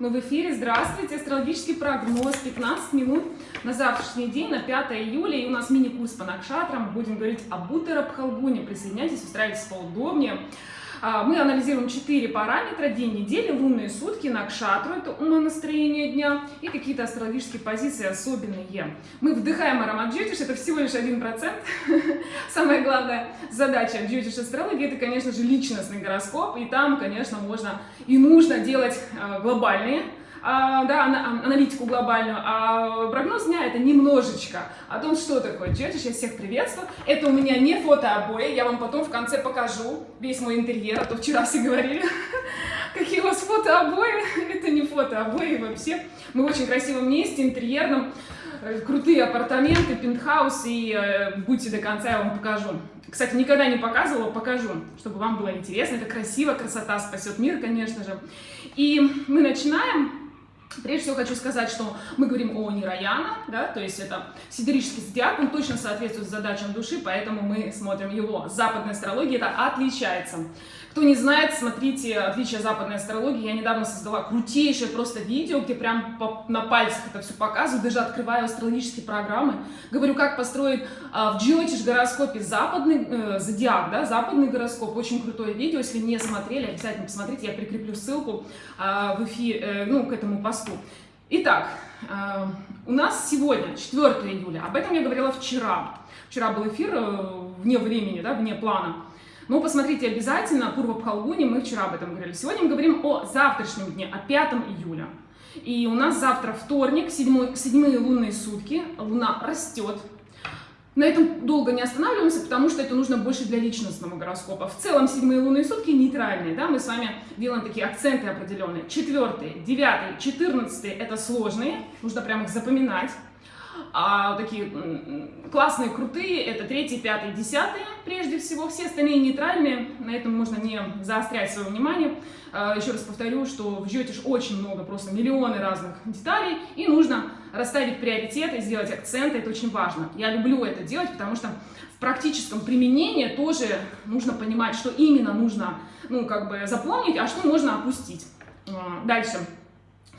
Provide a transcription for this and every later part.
Мы в эфире. Здравствуйте. Астрологический прогноз. 15 минут на завтрашний день, на 5 июля. И у нас мини-курс по накшатрам. Будем говорить об Утарабхалгуне. Присоединяйтесь, устраивайтесь поудобнее. А, мы анализируем четыре параметра, день недели, лунные сутки, накшатру, это умонастроение дня, и какие-то астрологические позиции особенные. Мы вдыхаем аромат джотиш, это всего лишь один процент. Самая главная задача джотиш астрологии, это, конечно же, личностный гороскоп, и там, конечно, можно и нужно делать а, глобальные а, да, аналитику глобальную, а прогноз дня это немножечко о том, что такое Джетиш. Я всех приветствую. Это у меня не фотообои, я вам потом в конце покажу весь мой интерьер, а то вчера все говорили, какие у вас фотообои. Это не фотообои вообще. Мы в очень красивом месте, интерьерном, э, крутые апартаменты, пентхаус, и э, будьте до конца, я вам покажу. Кстати, никогда не показывала, покажу, чтобы вам было интересно. Это красиво, красота спасет мир, конечно же. И мы начинаем. Прежде всего хочу сказать, что мы говорим о Нираяна, да, то есть это сидерический зодиак, он точно соответствует задачам души, поэтому мы смотрим его. Западная астрология это отличается. Кто не знает, смотрите отличия западной астрологии. Я недавно создала крутейшее просто видео, где прям по, на пальцах это все показываю, даже открываю астрологические программы. Говорю, как построить а, в Джиотиш гороскопе западный э, зодиак, да, западный гороскоп. Очень крутое видео, если не смотрели, обязательно посмотрите, я прикреплю ссылку а, в эфир, э, ну, к этому посту. Итак, э, у нас сегодня 4 июля, об этом я говорила вчера. Вчера был эфир э, вне времени, да, вне плана. Но посмотрите обязательно, Пурва Пхалгуни, мы вчера об этом говорили. Сегодня мы говорим о завтрашнем дне, о 5 июля. И у нас завтра вторник, седьмые лунные сутки, луна растет. На этом долго не останавливаемся, потому что это нужно больше для личностного гороскопа. В целом седьмые лунные сутки нейтральные, да, мы с вами делаем такие акценты определенные. Четвертый, девятый, четырнадцатый это сложные, нужно прям их запоминать. А такие классные, крутые, это третий, пятый, десятый, прежде всего. Все остальные нейтральные, на этом можно не заострять свое внимание. А, еще раз повторю, что в Джотиш очень много, просто миллионы разных деталей, и нужно расставить приоритеты, сделать акценты, это очень важно. Я люблю это делать, потому что в практическом применении тоже нужно понимать, что именно нужно, ну, как бы запомнить, а что можно опустить. А, дальше.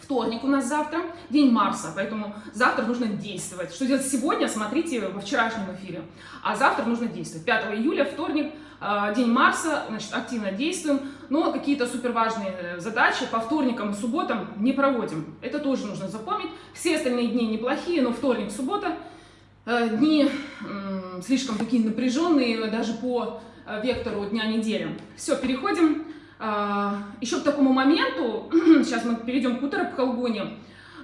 Вторник у нас завтра, день Марса, поэтому завтра нужно действовать. Что делать сегодня, смотрите во вчерашнем эфире. А завтра нужно действовать. 5 июля, вторник, а, день Марса, значит, активно действуем, но какие-то суперважные э, задачи по вторникам субботам не проводим. Это тоже нужно запомнить. Все остальные дни неплохие, но вторник, суббота, э, дни слишком такие напряженные, даже по э, вектору дня недели. Все, переходим еще к такому моменту, сейчас мы перейдем к Утарабхалгуне,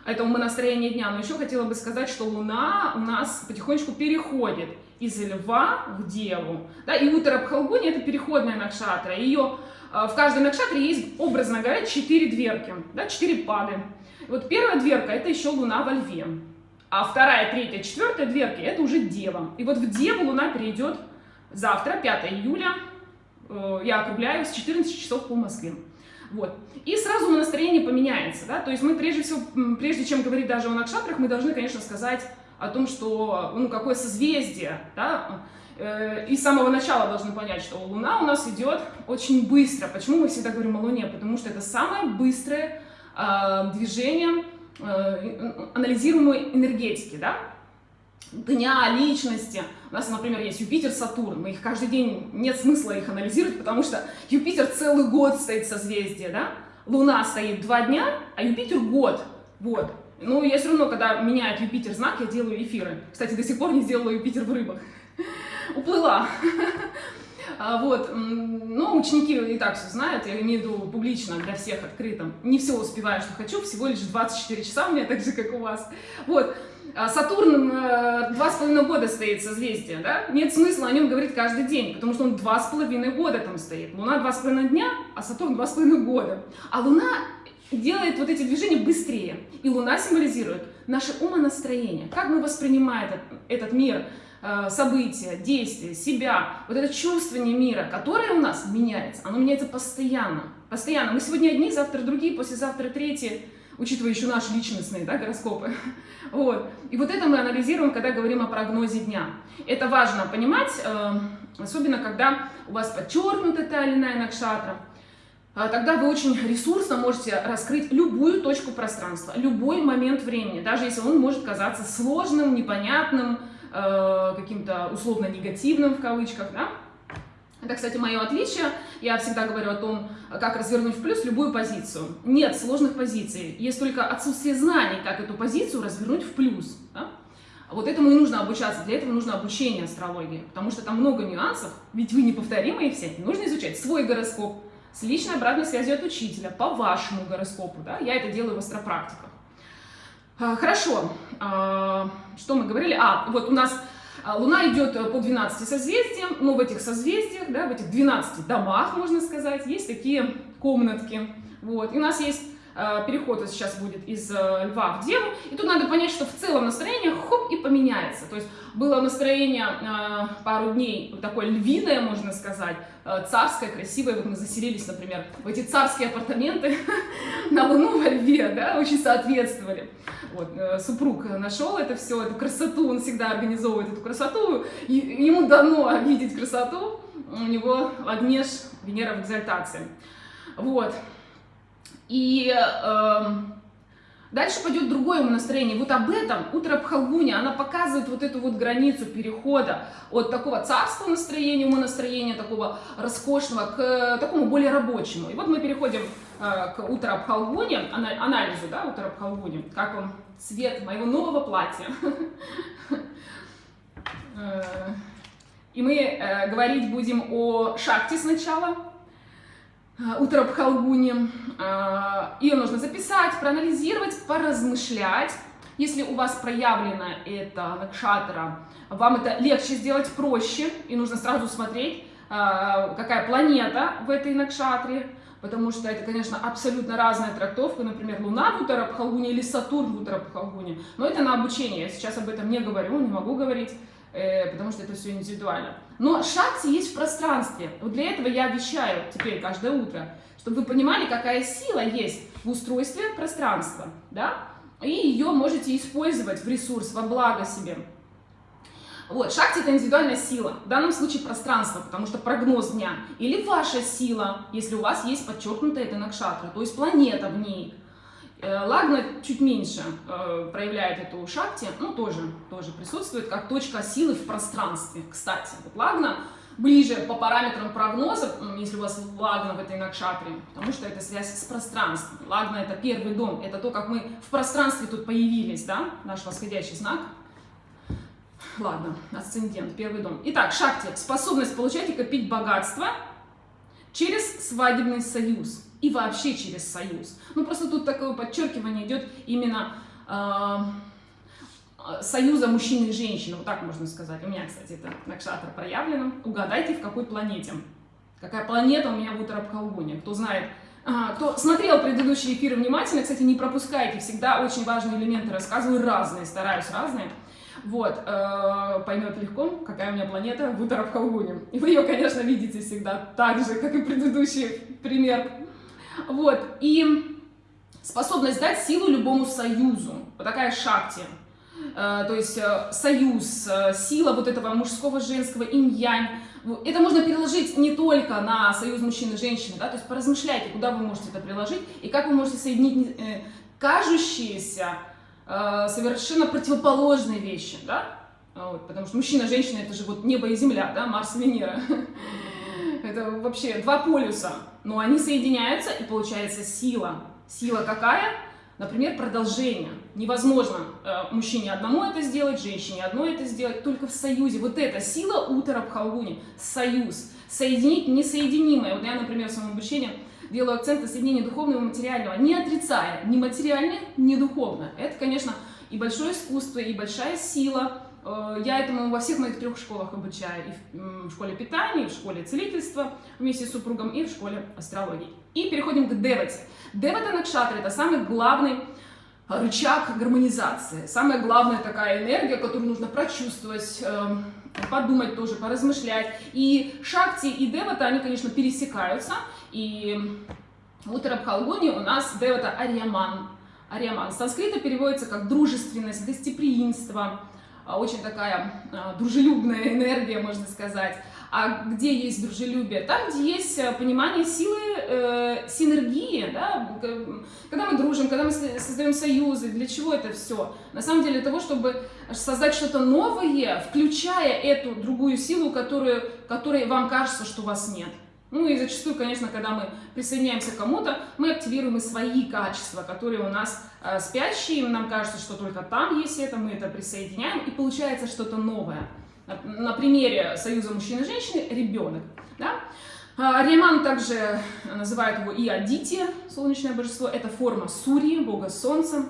это мы настроение дня, но еще хотела бы сказать, что Луна у нас потихонечку переходит из Льва в Деву. Да, и Утарабхалгуни это переходная накшатра. Ее а, в каждой накшатре есть, образно говоря, четыре дверки, да, четыре пады. Вот первая дверка это еще Луна во Льве. А вторая, третья, четвертая дверки это уже Дева. И вот в Деву Луна перейдет завтра, 5 июля, я округляю с 14 часов по Москве. Вот. И сразу настроение поменяется, да, то есть мы прежде всего, прежде чем говорить даже о накшатрах, мы должны, конечно, сказать о том, что, ну, какое созвездие, да, э, и с самого начала должны понять, что Луна у нас идет очень быстро. Почему мы всегда говорим о Луне? Потому что это самое быстрое э, движение э, анализируемой энергетики, да, дня, личности. У нас, например, есть Юпитер, Сатурн. Мы их каждый день, нет смысла их анализировать, потому что Юпитер целый год стоит в созвездии, да? Луна стоит два дня, а Юпитер год. Вот. Ну, я все равно, когда меняет Юпитер знак, я делаю эфиры. Кстати, до сих пор не сделала Юпитер в рыбах. Уплыла. А, вот, ну, ученики и так все знают, я имею в виду публично, для всех открытым. Не все успеваю, что хочу, всего лишь 24 часа у меня, так же, как у вас. Вот, Сатурн э, два с половиной года стоит созвездие, да? Нет смысла о нем говорить каждый день, потому что он два с половиной года там стоит. Луна два с половиной дня, а Сатурн два с половиной года. А Луна делает вот эти движения быстрее. И Луна символизирует наше умонастроение. Как мы воспринимаем этот, этот мир, э, события, действия, себя. Вот это чувствование мира, которое у нас меняется, оно меняется постоянно. Постоянно. Мы сегодня одни, завтра другие, послезавтра третьи учитывая еще наши личностные да, гороскопы. Вот. И вот это мы анализируем, когда говорим о прогнозе дня. Это важно понимать, э, особенно когда у вас подчеркнута та или иная накшатра. а, тогда вы очень ресурсно можете раскрыть любую точку пространства, любой момент времени, даже если он может казаться сложным, непонятным, э, каким-то условно негативным в кавычках, да? Это, кстати, мое отличие. Я всегда говорю о том, как развернуть в плюс любую позицию. Нет сложных позиций. Есть только отсутствие знаний, как эту позицию развернуть в плюс. Да? Вот этому и нужно обучаться. Для этого нужно обучение астрологии. Потому что там много нюансов. Ведь вы неповторимые все. Нужно изучать свой гороскоп с личной обратной связью от учителя по вашему гороскопу. Да? Я это делаю в астропрактиках. А, хорошо. А, что мы говорили? А, вот у нас Луна идет э, по 12 созвездиям, но в этих созвездиях, да, в этих 12 домах, можно сказать, есть такие комнатки. Вот. И у нас есть переход сейчас будет из э, льва в деву, и тут надо понять, что в целом настроение хоп и поменяется. То есть было настроение пару дней такое львиное, можно сказать, царское, красивое. Вот мы заселились, например, в эти царские апартаменты на Луну во льве, да, очень соответствовали. Вот, э, супруг нашел это все, эту красоту, он всегда организовывает эту красоту, и ему дано видеть красоту, у него Лагнеш, Венера в экзальтации. Вот. И э, дальше пойдет другое настроение. Вот об этом утро Пхалгуни, она показывает вот эту вот границу перехода от такого царского настроения, умонастроения, такого роскошного, к такому более рабочему. И вот мы переходим Э, к Утарабхалгуне, анализу, да, Утарабхалгуне, как он цвет моего нового платья. Э, и мы э, говорить будем о шахте сначала, Утарабхалгуне. Ее нужно записать, проанализировать, поразмышлять. Если у вас проявлено это накшатра, вам это легче сделать проще, и нужно сразу смотреть, какая планета в этой накшатре, потому что это, конечно, абсолютно разная трактовка, например, Луна в Утарабхалгуне или Сатурн в Утарабхалгуне, но это на обучение, я сейчас об этом не говорю, не могу говорить, потому что это все индивидуально. Но шакти есть в пространстве, вот для этого я вещаю теперь каждое утро, чтобы вы понимали, какая сила есть в устройстве пространства, да, и ее можете использовать в ресурс, во благо себе. Вот, шахти это индивидуальная сила, в данном случае пространство, потому что прогноз дня. Или ваша сила, если у вас есть подчеркнутая это накшатра, то есть планета в ней. Э, лагна чуть меньше э, проявляет эту шахти, ну тоже, тоже присутствует как точка силы в пространстве. Кстати, вот лагна ближе по параметрам прогноза, если у вас лагна в этой накшатре, потому что это связь с пространством. Лагна это первый дом, это то, как мы в пространстве тут появились, да, наш восходящий знак. Ладно, асцендент, первый дом. Итак, шахти. Способность получать и копить богатство через свадебный союз. И вообще через союз. Ну, просто тут такое подчеркивание идет именно э, союза мужчины и женщины. Вот так можно сказать. У меня, кстати, это накшатра проявлено. Угадайте, в какой планете. Какая планета у меня в Утарабхалгуне. Кто знает, а, кто смотрел предыдущие эфиры внимательно, кстати, не пропускайте, всегда очень важные элементы рассказываю, разные, стараюсь разные. Вот, э, поймет легко, какая у меня планета в Утарабхалгуне. И вы ее, конечно, видите всегда так же, как и предыдущий пример. Вот, и способность дать силу любому союзу. Вот такая шакти. Э, то есть э, союз, э, сила вот этого мужского, женского, инь-янь. Это можно переложить не только на союз мужчины и женщины, да, то есть поразмышляйте, куда вы можете это приложить и как вы можете соединить кажущиеся совершенно противоположные вещи, да? Вот, потому что мужчина, женщина это же вот небо и земля, да, Марс и Венера. Это вообще два полюса, но они соединяются и получается сила. Сила какая? Например, продолжение. Невозможно э, мужчине одному это сделать, женщине одной это сделать, только в союзе. Вот эта сила Утара Бхалгуни, союз. Соединить несоединимое. Вот я, например, в своем обучении делаю акцент на соединении духовного и материального, не отрицая ни материальное, ни духовное. Это, конечно, и большое искусство, и большая сила. Э, я этому во всех моих трех школах обучаю. И в школе питания, и в школе целительства вместе с супругом, и в школе астрологии. И переходим к Девате. Девата Накшатра – это самый главный рычаг гармонизации. Самая главная такая энергия, которую нужно прочувствовать, эм, подумать тоже, поразмышлять. И Шакти и Девата, они, конечно, пересекаются. И в Утарабхалгуне у нас Девата Ариаман. Ариаман. Санскрита переводится как дружественность, гостеприимство, очень такая а, дружелюбная энергия, можно сказать. А где есть дружелюбие? Там, где есть э, понимание силы э, синергии, да? когда мы дружим, когда мы создаем союзы, для чего это все? На самом деле для того, чтобы создать что-то новое, включая эту другую силу, которую, которой вам кажется, что у вас нет. Ну и зачастую, конечно, когда мы присоединяемся к кому-то, мы активируем и свои качества, которые у нас э, спящие, нам кажется, что только там есть это, мы это присоединяем, и получается что-то новое. На, примере союза мужчины и женщины ребенок. Да? А, Риман также называют его и Адити, солнечное божество, это форма Сурьи, бога солнца.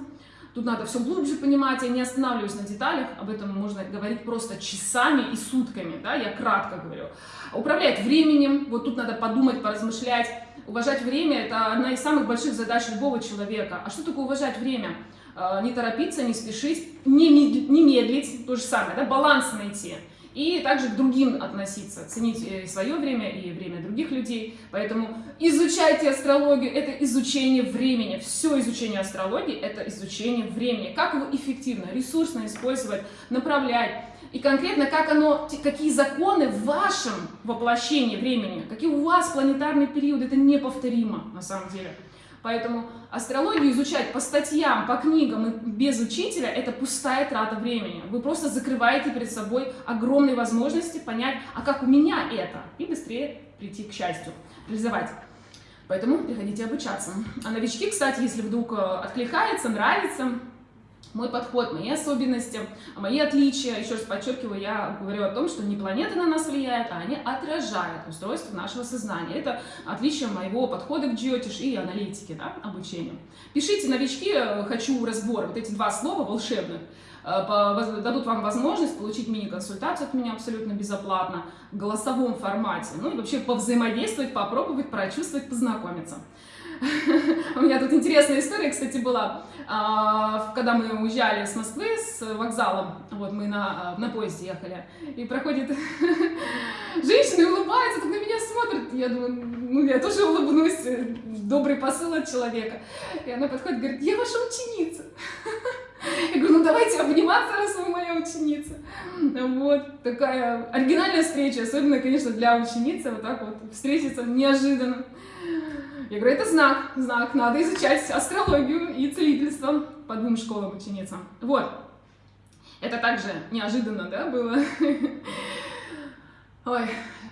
Тут надо все глубже понимать, я не останавливаюсь на деталях, об этом можно говорить просто часами и сутками, да, я кратко говорю. Управлять временем, вот тут надо подумать, поразмышлять. Уважать время – это одна из самых больших задач любого человека. А что такое уважать время? А, не торопиться, не спешить, не медлить, то же самое, да, баланс найти и также к другим относиться, ценить э, свое время и время других людей. Поэтому изучайте астрологию, это изучение времени. Все изучение астрологии – это изучение времени. Как его эффективно, ресурсно использовать, направлять. И конкретно, как оно, какие законы в вашем воплощении времени, какие у вас планетарные периоды, это неповторимо на самом деле. Поэтому астрологию изучать по статьям, по книгам и без учителя – это пустая трата времени. Вы просто закрываете перед собой огромные возможности понять, а как у меня это, и быстрее прийти к счастью, реализовать. Поэтому приходите обучаться. А новички, кстати, если вдруг э, откликается, нравится, мой подход, мои особенности, мои отличия. Еще раз подчеркиваю, я говорю о том, что не планеты на нас влияют, а они отражают устройство нашего сознания. Это отличие моего подхода к джиотиш и аналитике, да, обучению. Пишите, новички, э, хочу разбор. Вот эти два слова волшебных э, дадут вам возможность получить мини-консультацию от меня абсолютно безоплатно в голосовом формате. Ну и вообще повзаимодействовать, попробовать, прочувствовать, познакомиться. У меня тут интересная история, кстати, была. А, когда мы уезжали с Москвы, с вокзала, вот мы на, на поезде ехали, и проходит женщина и улыбается, так на меня смотрит. Я думаю, ну я тоже улыбнусь, добрый посыл от человека. И она подходит и говорит, я ваша ученица. Я говорю, ну давайте обниматься, раз вы моя ученица. Вот, такая оригинальная встреча, особенно, конечно, для ученицы, вот так вот встретиться неожиданно. Я говорю, это знак, знак, надо изучать астрологию и целительство по двум школам ученицам. Вот. Это также неожиданно, да, было? Ой,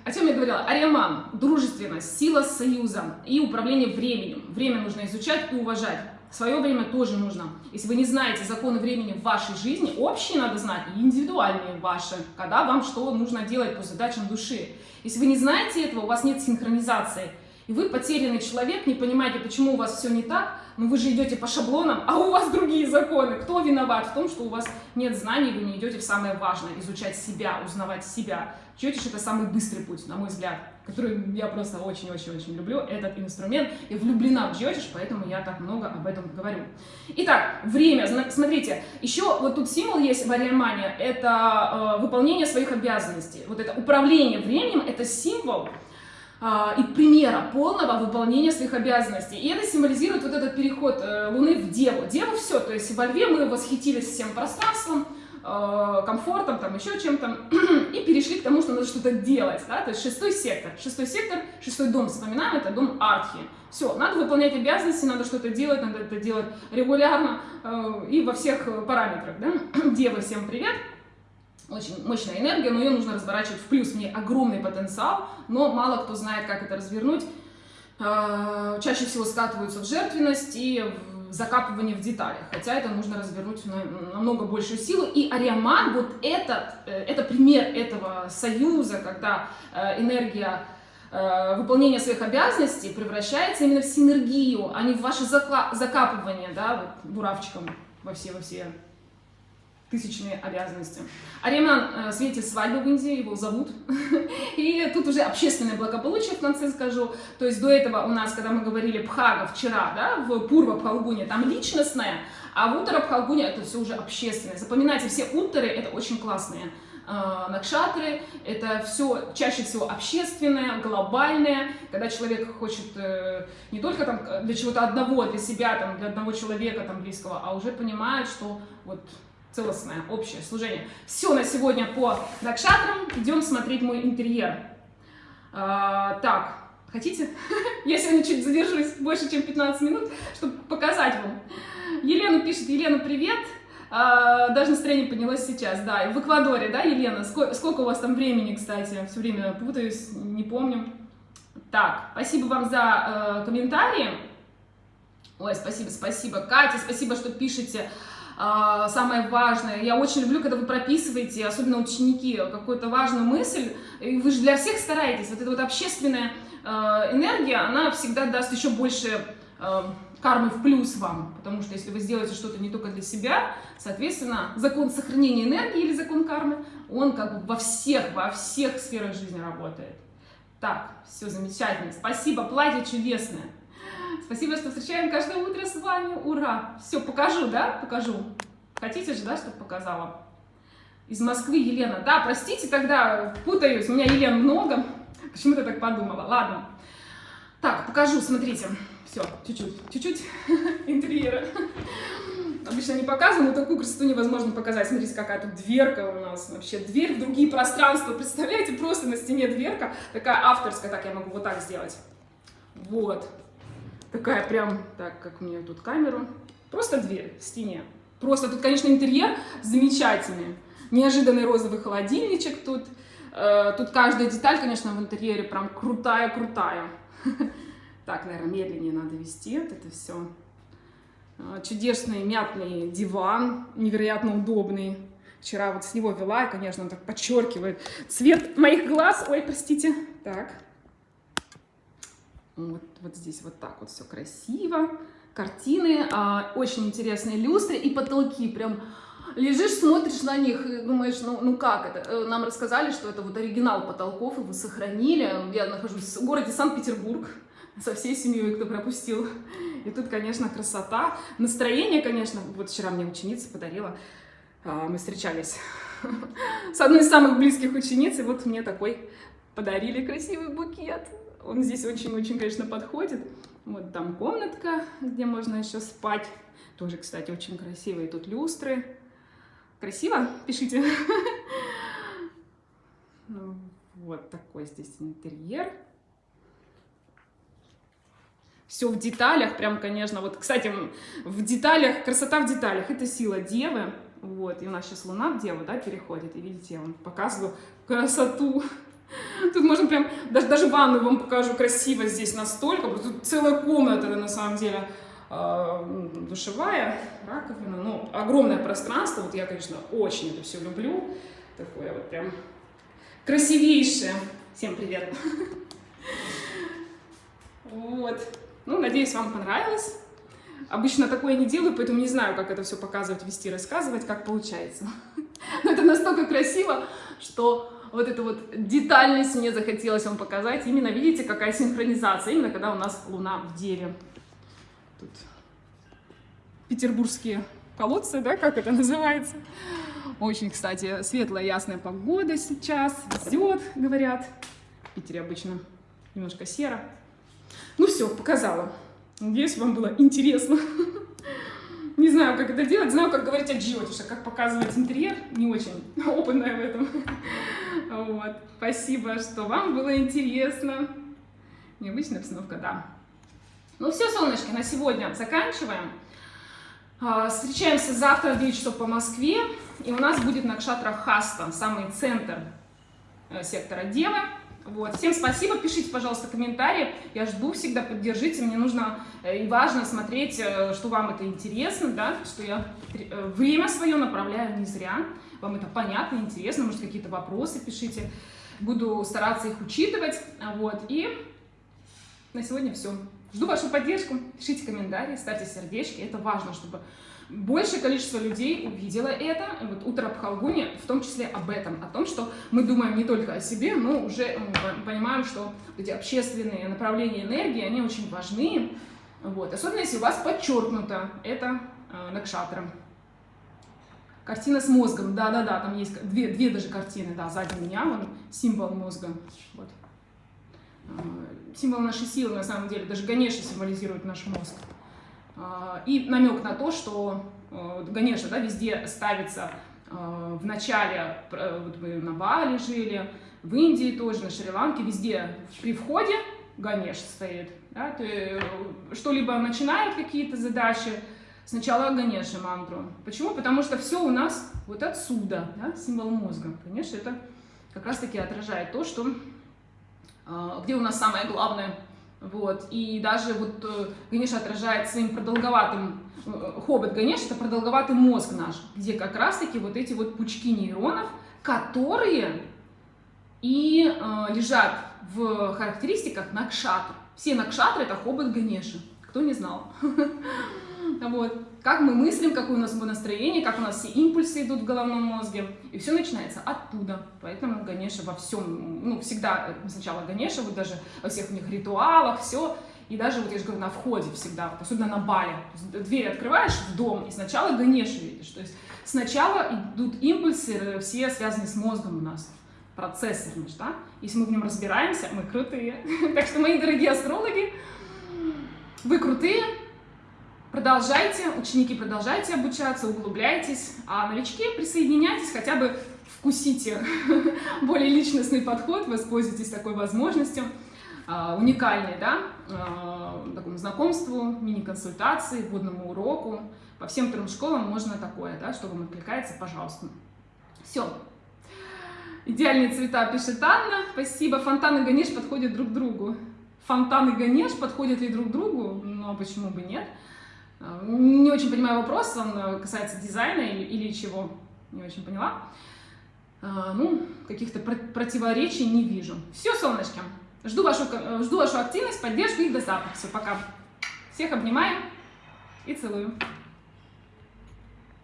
о чем я говорила? Ариаман, дружественность, сила союза и управление временем. Время нужно изучать и уважать. Свое время тоже нужно. Если вы не знаете законы времени в вашей жизни, общие надо знать и индивидуальные ваши, когда вам что нужно делать по задачам души. Если вы не знаете этого, у вас нет синхронизации – и вы потерянный человек, не понимаете, почему у вас все не так, но вы же идете по шаблонам, а у вас другие законы. Кто виноват в том, что у вас нет знаний, вы не идете в самое важное, изучать себя, узнавать себя. Джотиш это самый быстрый путь, на мой взгляд, который я просто очень-очень-очень люблю, этот инструмент. Я влюблена в Джотиш, поэтому я так много об этом говорю. Итак, время. Смотрите, еще вот тут символ есть в Ариамане, это э, выполнение своих обязанностей. Вот это управление временем, это символ, и примера полного выполнения своих обязанностей. И это символизирует вот этот переход э, Луны в Деву. Деву все, то есть во Льве мы восхитились всем пространством, э, комфортом, там еще чем-то, и перешли к тому, что надо что-то делать, да, то есть шестой сектор, шестой сектор, шестой дом, вспоминаем, это дом Артхи. Все, надо выполнять обязанности, надо что-то делать, надо это делать регулярно э, и во всех параметрах, да. Девы, всем привет! Очень мощная энергия, но ее нужно разворачивать в плюс. Мне огромный потенциал, но мало кто знает, как это развернуть. А, чаще всего скатываются в жертвенность и в закапывание в деталях, хотя это нужно развернуть на намного большую силу. И Ариаман, вот этот, э, это пример этого союза, когда э, энергия э, выполнения своих обязанностей превращается именно в синергию, а не в ваше закапывание, да, вот, буравчиком во все, во все тысячные обязанности. Ариман э, светит свадьбу в Индии, его зовут. И тут уже общественное благополучие в конце скажу. То есть до этого у нас, когда мы говорили Пхага вчера, да, в Пурва Пхалгуне, там личностное, а в Утара Пхалгуне это все уже общественное. Запоминайте, все утары это очень классные э, накшатры, это все чаще всего общественное, глобальное, когда человек хочет э, не только там для чего-то одного, для себя, там, для одного человека там близкого, а уже понимает, что вот целостное общее служение. Все на сегодня по Дакшатрам. Идем смотреть мой интерьер. А, так, хотите? Я сегодня чуть задержусь больше, чем 15 минут, чтобы показать вам. Елена пишет, Елена, привет. А, даже настроение поднялось сейчас, да. В Эквадоре, да, Елена? Сколько, сколько у вас там времени, кстати? Все время путаюсь, не помню. Так, спасибо вам за э, комментарии. Ой, спасибо, спасибо. Катя, спасибо, что пишете. А, самое важное. Я очень люблю, когда вы прописываете, особенно ученики, какую-то важную мысль. И вы же для всех стараетесь. Вот эта вот общественная э, энергия, она всегда даст еще больше э, кармы в плюс вам. Потому что если вы сделаете что-то не только для себя, соответственно, закон сохранения энергии или закон кармы, он как бы во всех, во всех сферах жизни работает. Так, все замечательно. Спасибо, платье чудесное. Спасибо, что встречаем каждое утро с вами. Ура! Все, покажу, да? Покажу. Хотите же, да, чтобы показала? Из Москвы Елена. Да, простите, тогда путаюсь. У меня Елен много. Почему-то так подумала. Ладно. Так, покажу, смотрите. Все, чуть-чуть, чуть-чуть интерьера. Обычно не показываю, но такую красоту невозможно показать. Смотрите, какая тут дверка у нас. Вообще дверь в другие пространства. Представляете, просто на стене дверка. Такая авторская. Так, я могу вот так сделать. Вот. Такая прям, так, как у меня тут камеру. Просто дверь в стене. Просто тут, конечно, интерьер замечательный. Неожиданный розовый холодильничек тут. Э, тут каждая деталь, конечно, в интерьере прям крутая-крутая. Так, наверное, медленнее надо вести это все. Э, чудесный мятный диван, невероятно удобный. Вчера вот с него вела, и, конечно, он так подчеркивает цвет моих глаз. Ой, простите. Так. Вот, вот здесь вот так вот все красиво. Картины, а, очень интересные люстры и потолки. Прям лежишь, смотришь на них и думаешь, ну, ну как это? Э, нам рассказали, что это вот оригинал потолков, его сохранили. Я нахожусь в городе Санкт-Петербург со всей семьей, кто пропустил. И тут, конечно, красота. Настроение, конечно, вот вчера мне ученица подарила, а, мы встречались с одной из самых близких учениц, и вот мне такой подарили красивый букет. Он здесь очень-очень, конечно, подходит. Вот там комнатка, где можно еще спать. Тоже, кстати, очень красивые тут люстры. Красиво? Пишите. Ну, вот такой здесь интерьер. Все в деталях, прям, конечно, вот, кстати, в деталях, красота в деталях, это сила Девы, вот, и у нас сейчас Луна в Деву, да, переходит, и видите, я вам показываю красоту Тут можно прям, даже, даже ванну вам покажу красиво здесь настолько, тут целая комната на самом деле э, душевая, раковина, ну, огромное пространство, вот я, конечно, очень это все люблю, такое вот прям красивейшее. Всем привет! Вот, ну, надеюсь, вам понравилось. Обычно такое не делаю, поэтому не знаю, как это все показывать, вести, рассказывать, как получается. Но это настолько красиво, что вот эту вот детальность мне захотелось вам показать. Именно видите, какая синхронизация, именно когда у нас Луна в Деве. Тут петербургские колодцы, да, как это называется. Очень, кстати, светлая, ясная погода сейчас. Везет, говорят. В Питере обычно немножко серо. Ну все, показала. Надеюсь, вам было интересно. Не знаю, как это делать, знаю, как говорить о джиотише, как показывать интерьер, не очень опытная в этом. Вот. Спасибо, что вам было интересно. Необычная обстановка, да. Ну все, солнышки, на сегодня заканчиваем. А, встречаемся завтра в 9 часов по Москве. И у нас будет Накшатра Хаста, самый центр э, сектора Девы. Вот. Всем спасибо, пишите, пожалуйста, комментарии. Я жду всегда, поддержите. Мне нужно э, и важно смотреть, э, что вам это интересно, да, что я э, время свое направляю не зря. Вам это понятно, интересно, может, какие-то вопросы пишите. Буду стараться их учитывать. Вот. И на сегодня все. Жду вашу поддержку. Пишите комментарии, ставьте сердечки. Это важно, чтобы большее количество людей увидело это. Вот утро Пхалгуни в том числе об этом, о том, что мы думаем не только о себе, но уже понимаем, что эти общественные направления энергии, они очень важны. Вот. Особенно если у вас подчеркнуто это э, накшатром. Картина с мозгом, да-да-да, там есть две, две даже картины, да, сзади меня, вон, символ мозга. Вот. Э, символ нашей силы, на самом деле, даже Ганеша символизирует наш мозг. А, и намек на то, что э, Ганеша да, везде ставится э, в начале, э, вот мы на Бали жили, в Индии тоже, на Шри-Ланке, везде при входе Ганеш стоит. Да? То что-либо начинают какие-то задачи, сначала Ганеша мантру. Почему? Потому что все у нас вот отсюда, да? символ мозга. Конечно, это как раз-таки отражает то, что где у нас самое главное – вот. И даже вот э, Ганеша отражает своим продолговатым, э, хобот Ганеш это продолговатый мозг наш, где как раз-таки вот эти вот пучки нейронов, которые и э, лежат в характеристиках Накшатр. Все Накшатры это хобот Ганеша, кто не знал. Вот. Как мы мыслим, какое у нас настроение, как у нас все импульсы идут в головном мозге. И все начинается оттуда. Поэтому Ганеша во всем, ну, всегда сначала Ганеша, вот даже во всех у них ритуалах, все. И даже, вот я же говорю, на входе всегда, особенно на бале. Дверь открываешь в дом, и сначала Ганеша видишь. То есть сначала идут импульсы, э, все связаны с мозгом у нас процессы, да? Если мы в нем разбираемся, мы крутые. Так что, мои дорогие астрологи, вы крутые, Продолжайте, ученики, продолжайте обучаться, углубляйтесь, а новички присоединяйтесь, хотя бы вкусите более личностный подход, воспользуйтесь такой возможностью, а, уникальной, да, а, такому знакомству, мини-консультации, водному уроку. По всем трем школам можно такое, да, что вам откликается, пожалуйста. Все. Идеальные цвета пишет Анна. Спасибо. Фонтан и Ганеш подходят друг другу. Фонтан и Ганеш подходят ли друг другу? Ну, а почему бы нет? Не очень понимаю вопрос, он э, касается дизайна или, или чего, не очень поняла. А, ну, каких-то противоречий не вижу. Все, солнышки, жду вашу, э, жду вашу активность, поддержку и до завтра. Все, пока. Всех обнимаю и целую.